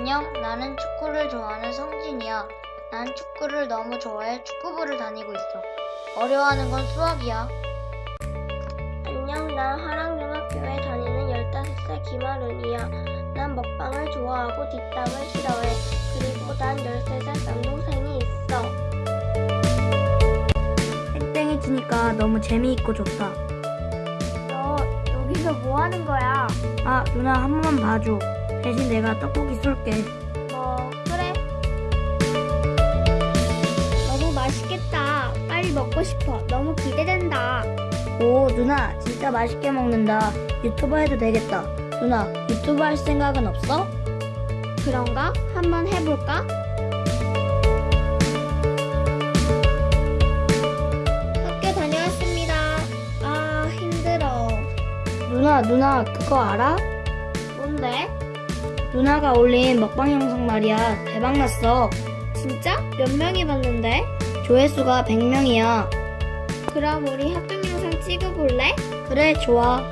안녕, 나는 축구를 좋아하는 성진이야. 난 축구를 너무 좋아해 축구부를 다니고 있어. 어려워하는 건 수학이야. 안녕, 난 하랑중학교에 다니는 15살 김아른이야. 난 먹방을 좋아하고 뒷담을 싫어해. 그리고 난 13살 남동생이 있어. 땡땡이 치니까 너무 재미있고 좋다. 너 여기서 뭐 하는 거야? 아, 누나 한 번만 봐줘. 대신 내가 떡볶이 쏠게. 뭐, 그래. 너무 맛있겠다. 빨리 먹고 싶어. 너무 기대된다. 오, 누나 진짜 맛있게 먹는다. 유튜버 해도 되겠다. 누나, 유튜브 할 생각은 없어? 그런가? 한번 해볼까? 학교 다녀왔습니다. 아, 힘들어. 누나, 누나 그거 알아? 뭔데? 누나가 올린 먹방 영상 말이야. 대박 났어. 진짜? 몇 명이 봤는데? 조회수가 100명이야. 그럼 우리 합동 영상 찍어볼래? 그래, 좋아.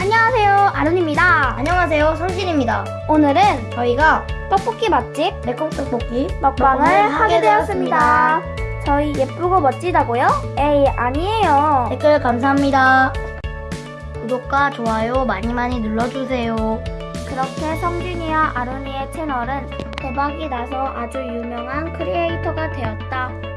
안녕하세요, 아론입니다. 안녕하세요, 성진입니다. 오늘은 저희가 떡볶이 맛집 매콤 떡볶이 먹방을 하게 되었습니다. 저희 예쁘고 멋지다고요? 에이, 아니에요. 댓글 감사합니다. 구독과 좋아요 많이 많이 눌러주세요. 그렇게 성진이와 아론이의 채널은 대박이 나서 아주 유명한 크리에이터가 되었다.